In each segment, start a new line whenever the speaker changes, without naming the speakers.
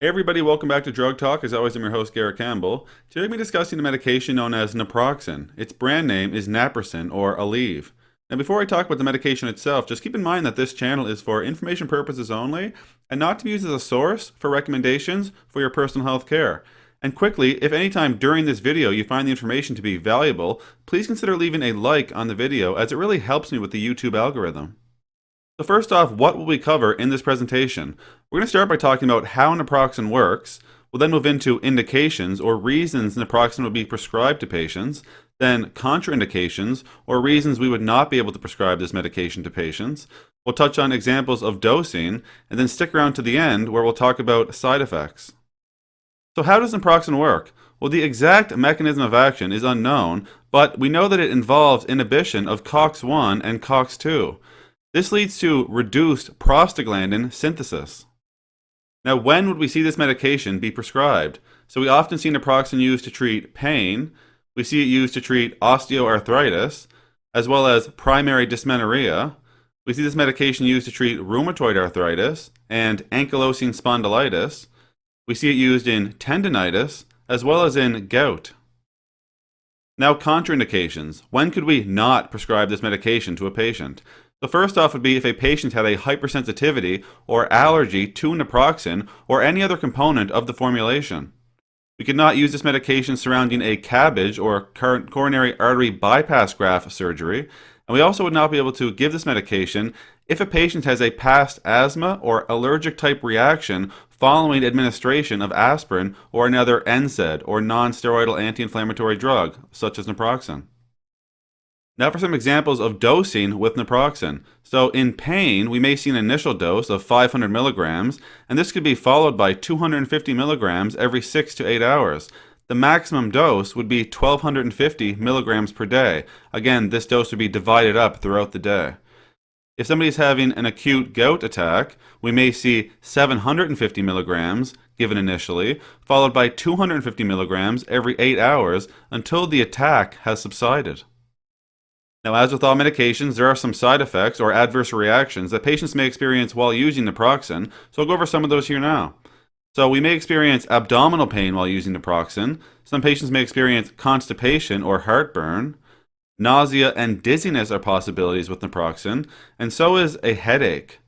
Hey everybody, welcome back to Drug Talk. As always, I'm your host, Garrett Campbell. Today we'll be discussing the medication known as naproxen. Its brand name is Naprosyn or Aleve. Now before I talk about the medication itself, just keep in mind that this channel is for information purposes only and not to be used as a source for recommendations for your personal health care. And quickly, if anytime during this video you find the information to be valuable, please consider leaving a like on the video as it really helps me with the YouTube algorithm. So first off, what will we cover in this presentation? We're going to start by talking about how naproxen works. We'll then move into indications or reasons naproxen would be prescribed to patients, then contraindications or reasons we would not be able to prescribe this medication to patients. We'll touch on examples of dosing and then stick around to the end where we'll talk about side effects. So how does naproxen work? Well, the exact mechanism of action is unknown, but we know that it involves inhibition of COX-1 and COX-2. This leads to reduced prostaglandin synthesis. Now, when would we see this medication be prescribed? So we often see naproxen used to treat pain, we see it used to treat osteoarthritis, as well as primary dysmenorrhea. We see this medication used to treat rheumatoid arthritis and ankylosing spondylitis. We see it used in tendonitis, as well as in gout. Now, contraindications. When could we not prescribe this medication to a patient? The first off would be if a patient had a hypersensitivity or allergy to naproxen or any other component of the formulation. We could not use this medication surrounding a CABG or coronary artery bypass graft surgery, and we also would not be able to give this medication if a patient has a past asthma or allergic type reaction following administration of aspirin or another NSAID or non-steroidal anti-inflammatory drug, such as naproxen. Now for some examples of dosing with naproxen. So in pain, we may see an initial dose of 500 milligrams, and this could be followed by 250 milligrams every 6 to 8 hours. The maximum dose would be 1250 milligrams per day. Again, this dose would be divided up throughout the day. If somebody's having an acute gout attack, we may see 750 milligrams given initially, followed by 250 milligrams every 8 hours until the attack has subsided. Now, as with all medications, there are some side effects or adverse reactions that patients may experience while using naproxen, so I'll go over some of those here now. So we may experience abdominal pain while using naproxen. Some patients may experience constipation or heartburn. Nausea and dizziness are possibilities with naproxen, and so is a headache.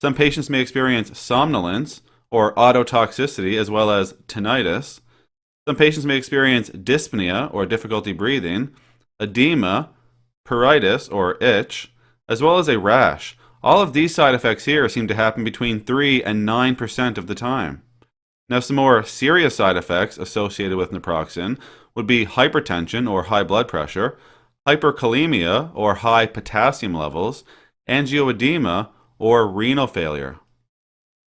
Some patients may experience somnolence or ototoxicity as well as tinnitus. Some patients may experience dyspnea or difficulty breathing, edema, pruritus or itch, as well as a rash. All of these side effects here seem to happen between 3 and 9% of the time. Now some more serious side effects associated with naproxen would be hypertension or high blood pressure, hyperkalemia or high potassium levels, angioedema, or renal failure.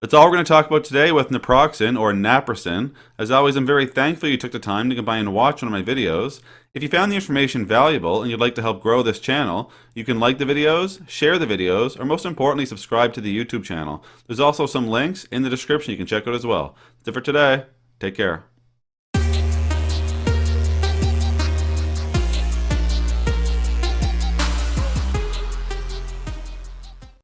That's all we're going to talk about today with naproxen or naproxen. As always, I'm very thankful you took the time to come by and watch one of my videos. If you found the information valuable and you'd like to help grow this channel, you can like the videos, share the videos, or most importantly, subscribe to the YouTube channel. There's also some links in the description you can check out as well. That's it for today. Take care.